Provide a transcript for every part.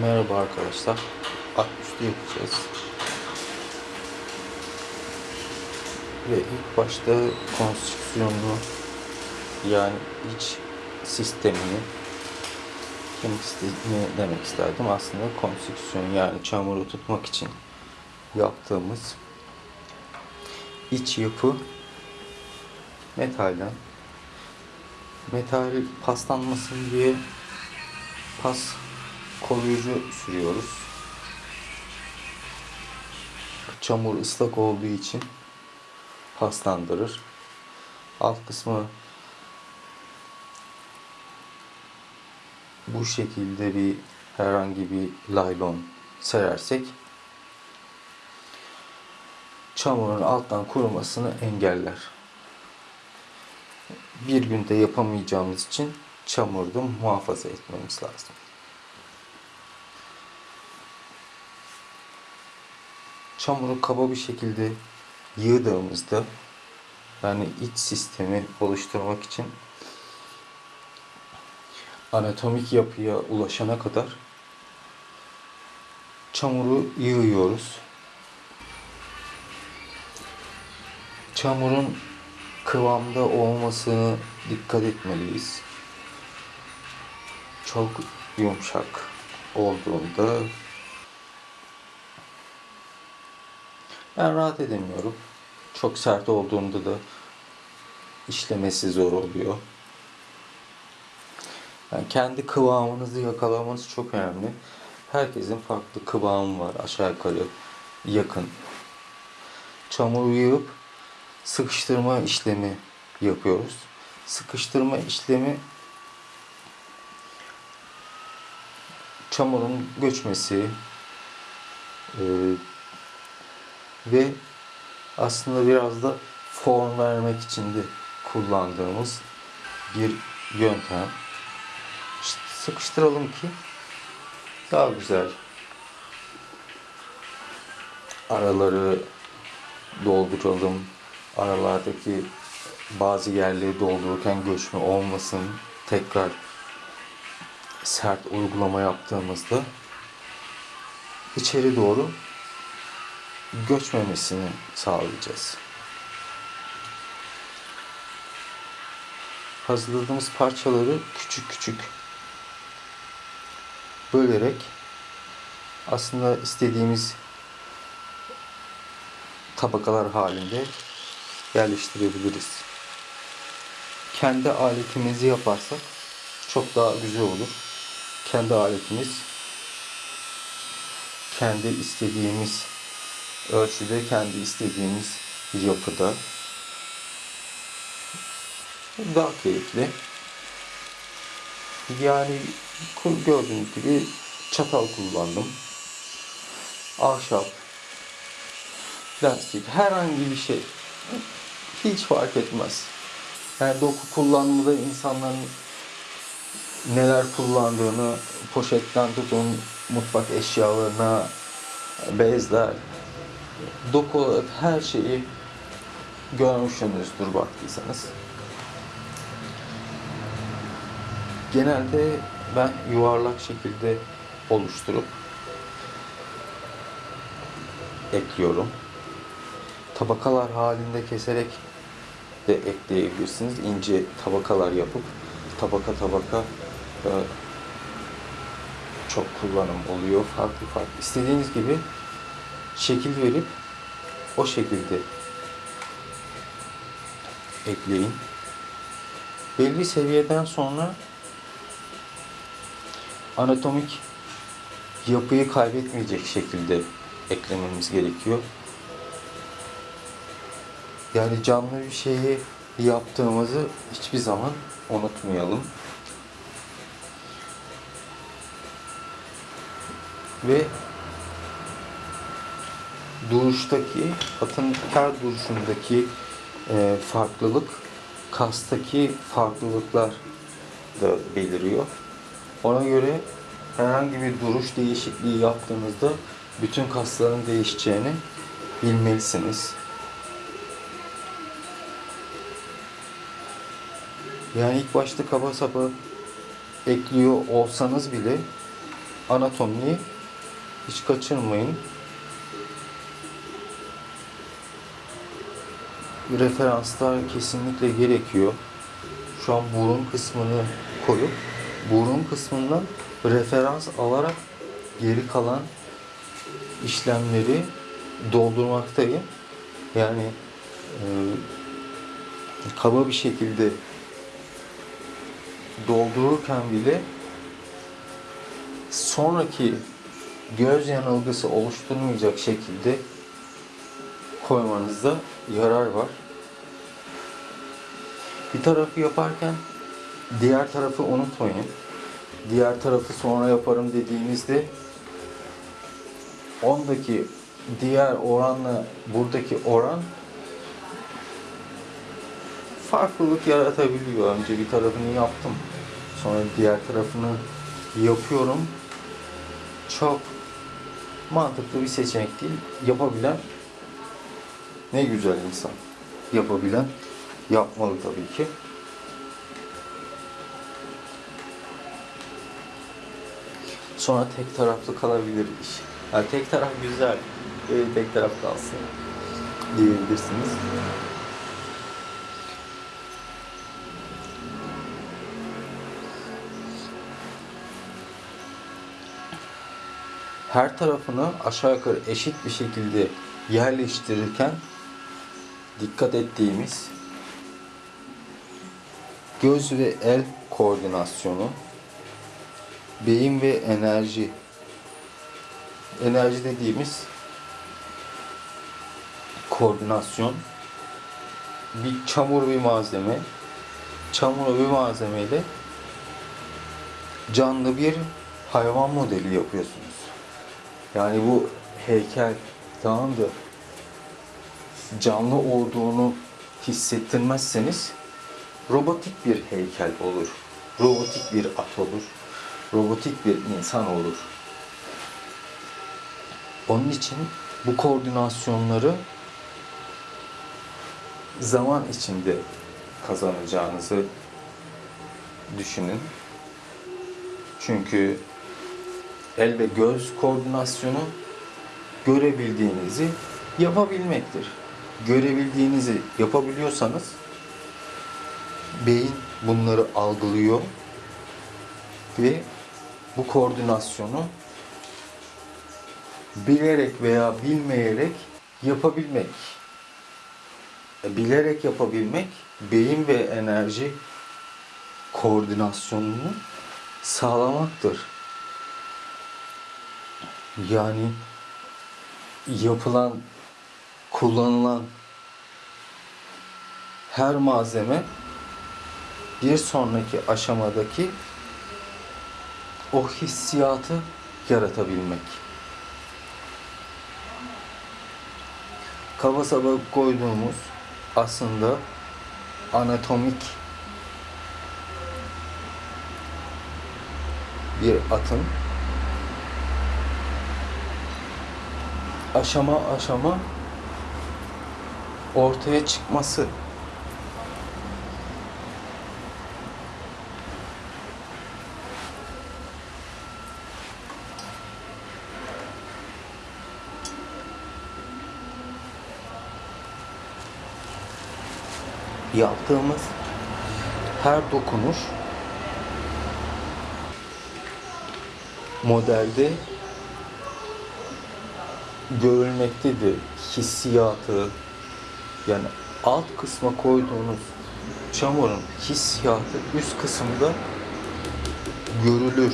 Merhaba arkadaşlar. Alt üstü yapacağız. Ve ilk başta konstrüksiyonunu yani iç sistemini demek istediğimi demek isterdim. Aslında konstrüksiyon yani çamuru tutmak için yaptığımız iç yapı metalden metal paslanmasın diye pas koruyucu sürüyoruz. Çamur ıslak olduğu için paslandırır. Alt kısmı bu şekilde bir herhangi bir laylon serersek çamurun alttan kurumasını engeller. Bir günde yapamayacağımız için çamurda muhafaza etmemiz lazım. Çamuru kaba bir şekilde yığdığımızda yani iç sistemi oluşturmak için anatomik yapıya ulaşana kadar çamuru yığıyoruz. Çamurun kıvamda olmasını dikkat etmeliyiz. Çok yumuşak olduğunda ben rahat edemiyorum. Çok sert olduğunda da işlemesi zor oluyor. Yani kendi kıvamınızı yakalamanız çok önemli. Herkesin farklı kıvamı var aşağı yukarı yakın. Çamuru yığıp sıkıştırma işlemi yapıyoruz. Sıkıştırma işlemi çamurun göçmesi e, ve aslında biraz da form vermek için de kullandığımız bir yöntem. Sıkıştıralım ki daha güzel araları dolduralım. Aralardaki bazı yerleri doldururken göçme olmasın. Tekrar sert uygulama yaptığımızda içeri doğru göçmemesini sağlayacağız. Hazırladığımız parçaları küçük küçük bölerek aslında istediğimiz tabakalar halinde yerleştirebiliriz. Kendi aletimizi yaparsak çok daha güzel olur. Kendi aletimiz kendi istediğimiz ölçüde, kendi istediğimiz yapıda daha keyifli. Yani gördüğünüz gibi çatal kullandım. Ahşap, plastik, herhangi bir şey. Hiç fark etmez. Yani doku kullanımında insanların neler kullandığını, poşetten tutun, mutfak eşyalarına, bezler, doku olarak her şeyi görmüşsünüzdür baktıysanız. Genelde ben yuvarlak şekilde oluşturup ekliyorum. Tabakalar halinde keserek de ekleyebilirsiniz. İnce tabakalar yapıp tabaka tabaka e, çok kullanım oluyor. Farklı farklı. İstediğiniz gibi şekil verip o şekilde ekleyin. Belli seviyeden sonra anatomik yapıyı kaybetmeyecek şekilde eklememiz gerekiyor. Yani canlı bir şeyi yaptığımızı hiçbir zaman unutmayalım. Ve duruştaki, atın her duruşundaki e, farklılık kastaki farklılıklar da beliriyor. Ona göre herhangi bir duruş değişikliği yaptığınızda bütün kasların değişeceğini bilmelisiniz. Yani ilk başta kaba saba ekliyor olsanız bile anatomiyi hiç kaçırmayın. Referanslar kesinlikle gerekiyor. Şu an burun kısmını koyup burun kısmından referans alarak geri kalan işlemleri doldurmaktayım. Yani e, kaba bir şekilde doldururken bile sonraki göz yanılgısı oluşturmayacak şekilde koymanızda yarar var. Bir tarafı yaparken diğer tarafı unutmayın. Diğer tarafı sonra yaparım dediğinizde ondaki diğer oranla buradaki oran farklılık yaratabiliyor. Önce bir tarafını yaptım. Sonra diğer tarafını yapıyorum. Çok mantıklı bir seçenek değil. Yapabilen ne güzel insan. Yapabilen yapmalı tabii ki. Sonra tek taraflı kalabilir iş. Yani tek taraf güzel. Böyle tek taraf kalsın diyebilirsiniz. her tarafını aşağı yukarı eşit bir şekilde yerleştirirken dikkat ettiğimiz göz ve el koordinasyonu, beyin ve enerji. Enerji dediğimiz koordinasyon bir çamur bir malzeme. Çamur bir malzemeyle canlı bir hayvan modeli yapıyorsunuz. Yani bu heykel tamam da canlı olduğunu hissettirmezseniz robotik bir heykel olur. Robotik bir at olur. Robotik bir insan olur. Onun için bu koordinasyonları zaman içinde kazanacağınızı düşünün. Çünkü el ve göz koordinasyonu görebildiğinizi yapabilmektir. Görebildiğinizi yapabiliyorsanız beyin bunları algılıyor ve bu koordinasyonu bilerek veya bilmeyerek yapabilmek. E, Bilerek yapabilmek beyin ve enerji koordinasyonunu sağlamaktır. Yani yapılan, kullanılan her malzeme bir sonraki aşamadaki o hissiyatı yaratabilmek. Kaba saba koyduğumuz aslında anatomik bir atın aşama aşama ortaya çıkması. Yaptığımız her dokunuş modelde görülmektedir. Hissiyatı yani alt kısma koyduğunuz çamurun hissiyatı üst kısımda görülür.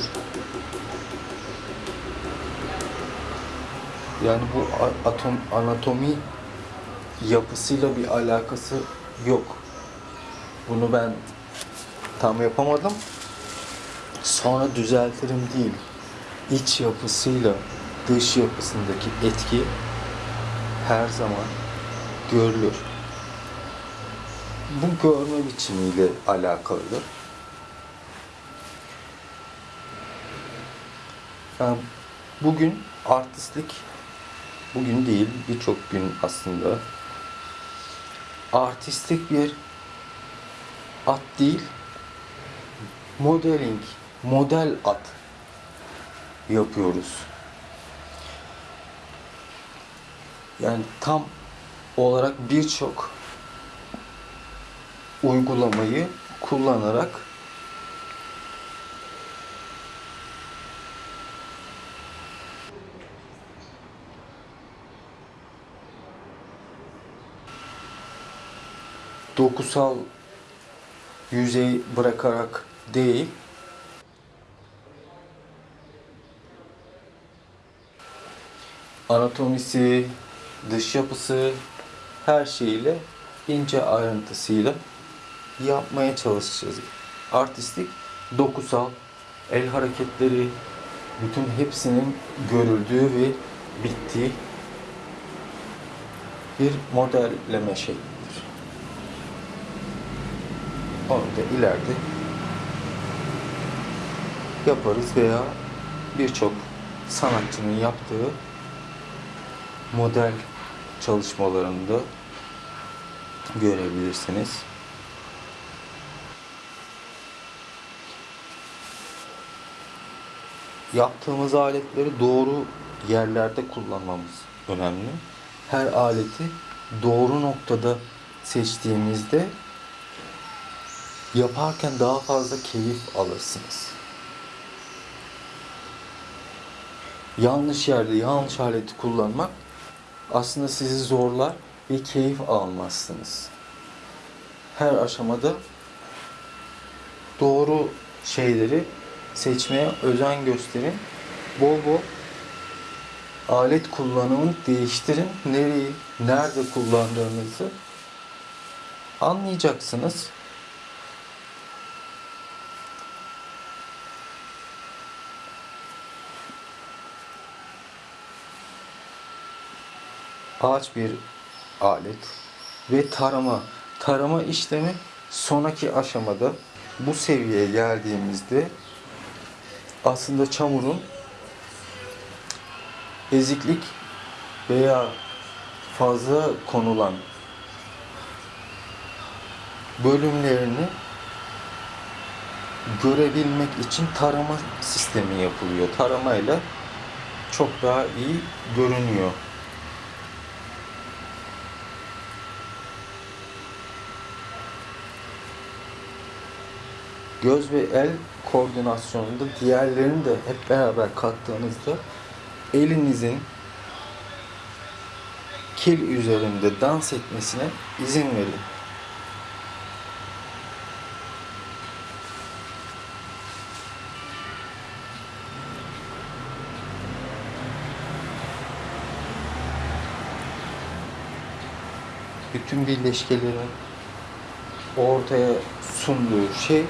Yani bu atom anatomi yapısıyla bir alakası yok. Bunu ben tam yapamadım. Sonra düzeltirim değil. İç yapısıyla dış yapısındaki etki her zaman görülür. Bu görme biçimiyle alakalıdır. Yani bugün artistlik, bugün değil birçok gün aslında artistik bir at değil, modeling, model at yapıyoruz. Yani tam olarak birçok uygulamayı kullanarak dokusal yüzey bırakarak değil anatomisi, dış yapısı her şeyiyle ince ayrıntısıyla yapmaya çalışacağız. Artistik, dokusal, el hareketleri bütün hepsinin görüldüğü ve bittiği bir modelleme şeklidir. Onu da ileride yaparız veya birçok sanatçının yaptığı model çalışmalarında görebilirsiniz. Yaptığımız aletleri doğru yerlerde kullanmamız önemli. Her aleti doğru noktada seçtiğimizde yaparken daha fazla keyif alırsınız. Yanlış yerde yanlış aleti kullanmak aslında sizi zorlar ve keyif almazsınız. Her aşamada doğru şeyleri seçmeye özen gösterin. Bol bol alet kullanımını değiştirin. Nereyi, nerede kullandığınızı anlayacaksınız. Ağaç bir alet ve tarama. Tarama işlemi sonraki aşamada bu seviyeye geldiğimizde aslında çamurun eziklik veya fazla konulan bölümlerini görebilmek için tarama sistemi yapılıyor. Taramayla çok daha iyi görünüyor. Göz ve el koordinasyonunda diğerlerini de hep beraber kattığınızda elinizin kil üzerinde dans etmesine izin verin. Bütün birleşkelerin ortaya sunduğu şey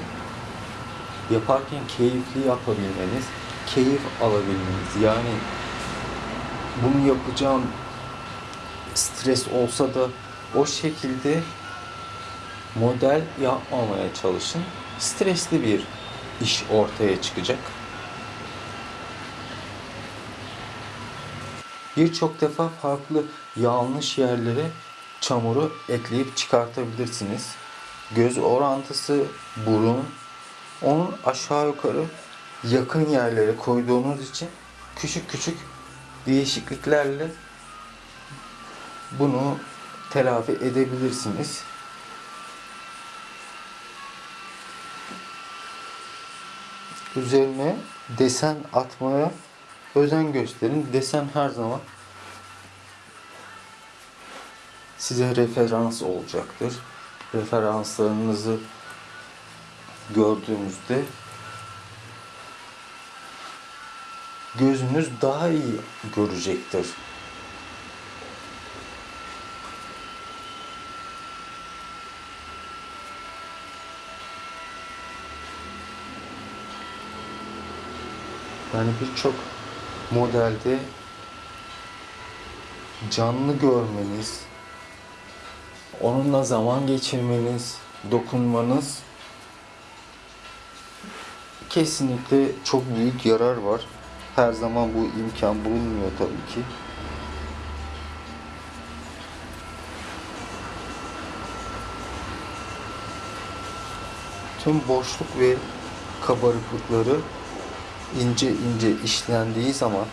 yaparken keyifli yapabilmeniz, keyif alabilmeniz. Yani bunu yapacağım stres olsa da o şekilde model yapmamaya çalışın. Stresli bir iş ortaya çıkacak. Birçok defa farklı yanlış yerlere çamuru ekleyip çıkartabilirsiniz. Göz orantısı, burun, onun aşağı yukarı yakın yerlere koyduğunuz için küçük küçük değişikliklerle bunu telafi edebilirsiniz. Üzerine desen atmaya özen gösterin. Desen her zaman size referans olacaktır. Referanslarınızı gördüğünüzde gözünüz daha iyi görecektir. Yani birçok modelde canlı görmeniz, onunla zaman geçirmeniz, dokunmanız kesinlikle çok büyük yarar var. Her zaman bu imkan bulunmuyor tabii ki. Tüm boşluk ve kabarıklıkları ince ince işlendiği zaman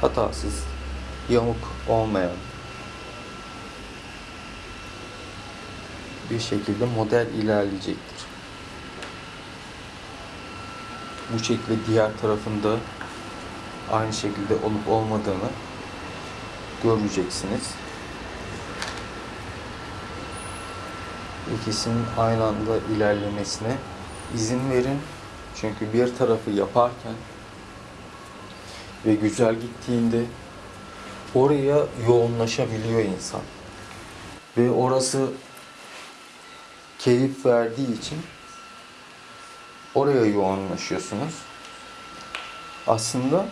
hatasız, yamuk olmayan bir şekilde model ilerleyecektir. Bu şekilde diğer tarafında aynı şekilde olup olmadığını göreceksiniz. İkisinin aynı anda ilerlemesine izin verin. Çünkü bir tarafı yaparken ve güzel gittiğinde oraya yoğunlaşabiliyor insan. Ve orası keyif verdiği için oraya yoğunlaşıyorsunuz. Aslında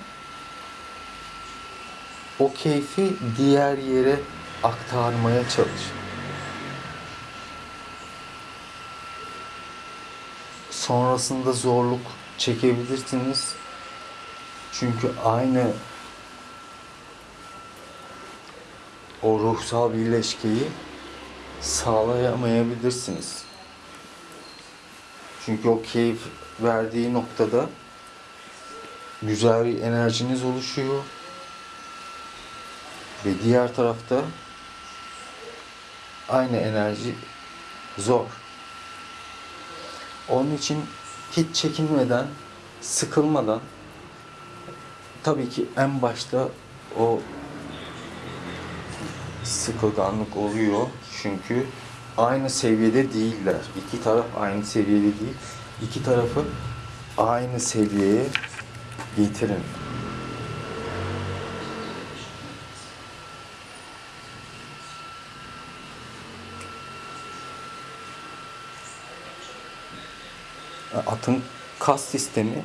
o keyfi diğer yere aktarmaya çalışın. Sonrasında zorluk çekebilirsiniz. Çünkü aynı o ruhsal birleşkeyi sağlayamayabilirsiniz. Çünkü o keyif verdiği noktada güzel bir enerjiniz oluşuyor. Ve diğer tarafta aynı enerji zor. Onun için hiç çekinmeden, sıkılmadan tabii ki en başta o sıkılganlık oluyor. Çünkü aynı seviyede değiller. İki taraf aynı seviyede değil. İki tarafı aynı seviyeye getirin. Atın kas sistemi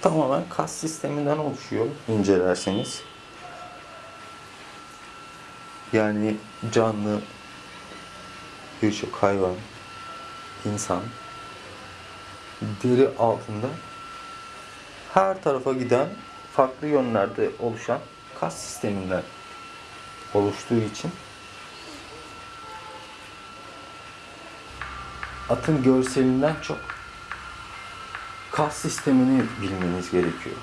tamamen kas sisteminden oluşuyor incelerseniz. Yani canlı birçok hayvan, insan deri altında her tarafa giden farklı yönlerde oluşan kas sisteminden oluştuğu için atın görselinden çok kas sistemini bilmeniz gerekiyor.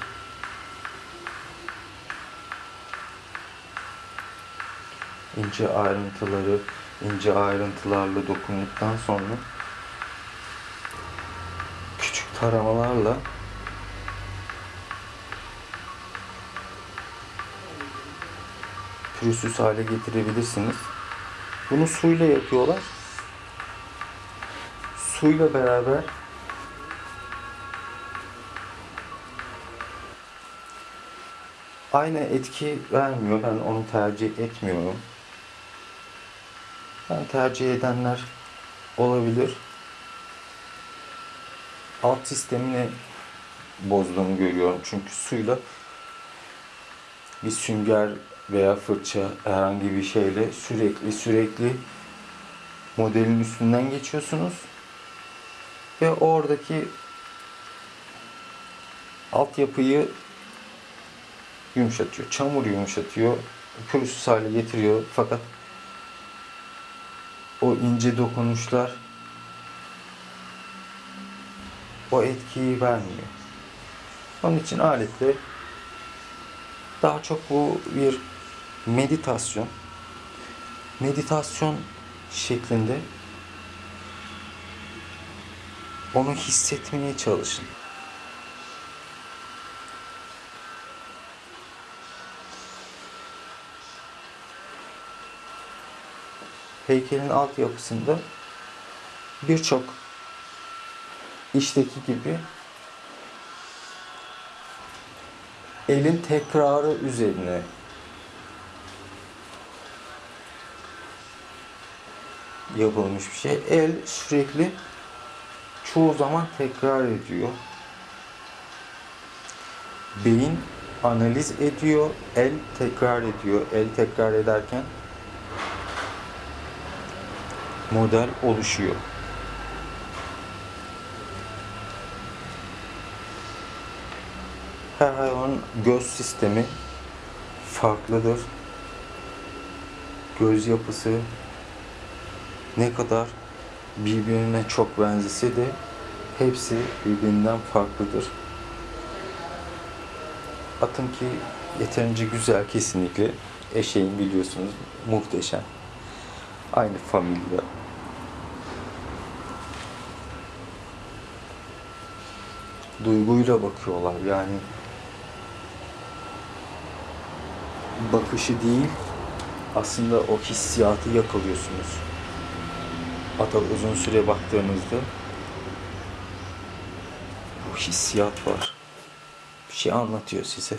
İnce ayrıntıları ince ayrıntılarla dokunduktan sonra küçük taramalarla pürüzsüz hale getirebilirsiniz. Bunu suyla yapıyorlar. Suyla beraber aynı etki vermiyor. Ben onu tercih etmiyorum. Ben tercih edenler olabilir. Alt sistemini bozduğunu görüyorum. Çünkü suyla bir sünger veya fırça herhangi bir şeyle sürekli sürekli modelin üstünden geçiyorsunuz. Ve oradaki altyapıyı yumuşatıyor. Çamur yumuşatıyor. Pürüzsüz hale getiriyor. Fakat o ince dokunuşlar o etkiyi vermiyor. Onun için aletle daha çok bu bir meditasyon. Meditasyon şeklinde onu hissetmeye çalışın. Heykelin altyapısında birçok işteki gibi elin tekrarı üzerine yapılmış bir şey. El sürekli çoğu zaman tekrar ediyor. Beyin analiz ediyor, el tekrar ediyor. El tekrar ederken model oluşuyor. Her hayvanın göz sistemi farklıdır. Göz yapısı ne kadar birbirine çok benzese de hepsi birbirinden farklıdır. Atın ki yeterince güzel kesinlikle. Eşeğin biliyorsunuz muhteşem. Aynı familya. Duyguyla bakıyorlar yani. Bakışı değil, aslında o hissiyatı yakalıyorsunuz. Ata uzun süre baktığınızda bu hissiyat var. Bir şey anlatıyor size.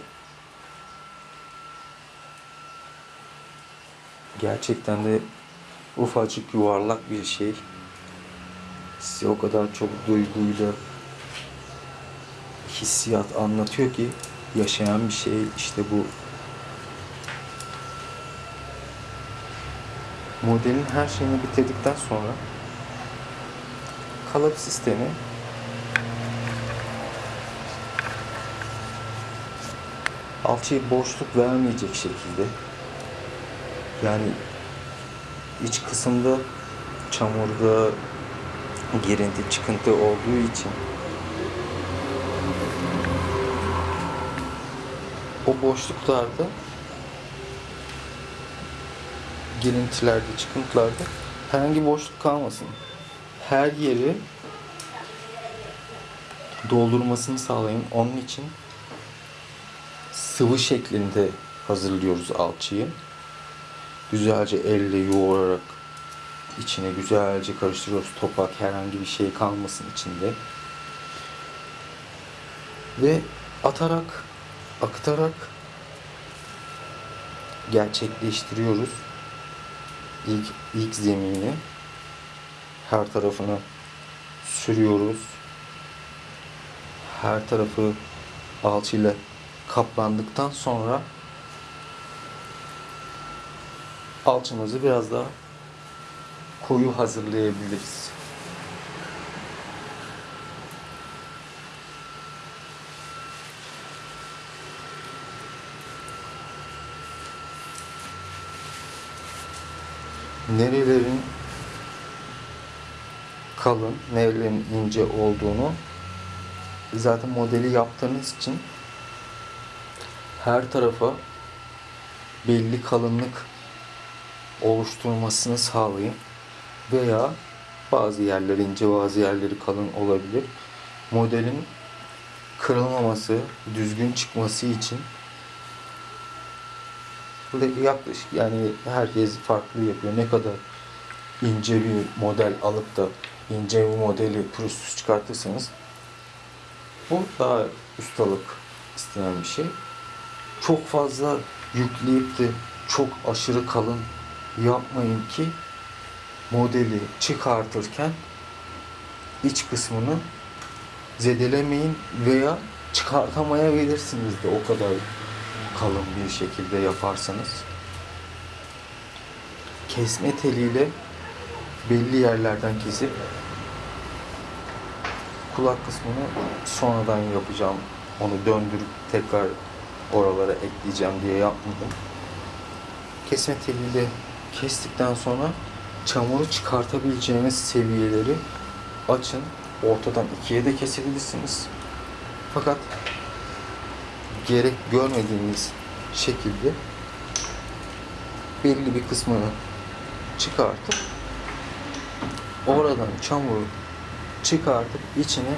Gerçekten de ufacık yuvarlak bir şey. Size o kadar çok duyguyla hissiyat anlatıyor ki yaşayan bir şey işte bu. Modelin her şeyini bitirdikten sonra kalıp sistemi alçıya boşluk vermeyecek şekilde yani iç kısımda çamurda girinti çıkıntı olduğu için boşluklarda girintilerde, çıkıntılarda herhangi boşluk kalmasın. Her yeri doldurmasını sağlayın. Onun için sıvı şeklinde hazırlıyoruz alçıyı. Güzelce elle yoğurarak içine güzelce karıştırıyoruz. Topak herhangi bir şey kalmasın içinde. Ve atarak, akıtarak gerçekleştiriyoruz. İlk, ilk zemini her tarafını sürüyoruz. Her tarafı alçıyla kaplandıktan sonra alçımızı biraz daha koyu hazırlayabiliriz. Nerelerin kalın, nerelerin ince olduğunu zaten modeli yaptığınız için her tarafa belli kalınlık oluşturmasını sağlayın veya bazı yerleri ince bazı yerleri kalın olabilir. Modelin kırılmaması, düzgün çıkması için Yaklaşık yani herkes farklı yapıyor. Ne kadar ince bir model alıp da ince bir modeli pürüzsüz çıkartırsanız bu daha ustalık isteyen bir şey. Çok fazla yükleyip de çok aşırı kalın yapmayın ki modeli çıkartırken iç kısmını zedelemeyin veya çıkartamayabilirsiniz de o kadar kalın bir şekilde yaparsanız kesme teliyle belli yerlerden kesip kulak kısmını sonradan yapacağım. Onu döndürüp tekrar oralara ekleyeceğim diye yapmadım. Kesme teliyle kestikten sonra çamuru çıkartabileceğiniz seviyeleri açın. Ortadan ikiye de kesebilirsiniz. Fakat gerek görmediğiniz şekilde belli bir kısmını çıkartıp oradan çamuru çıkartıp içine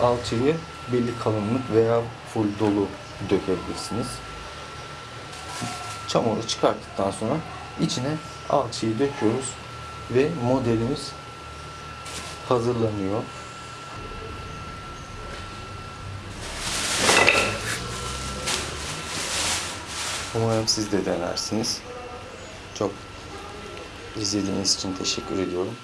alçıyı belli kalınlık veya full dolu dökebilirsiniz. Çamuru çıkarttıktan sonra içine alçıyı döküyoruz ve modelimiz hazırlanıyor. Umarım siz de denersiniz. Çok izlediğiniz için teşekkür ediyorum.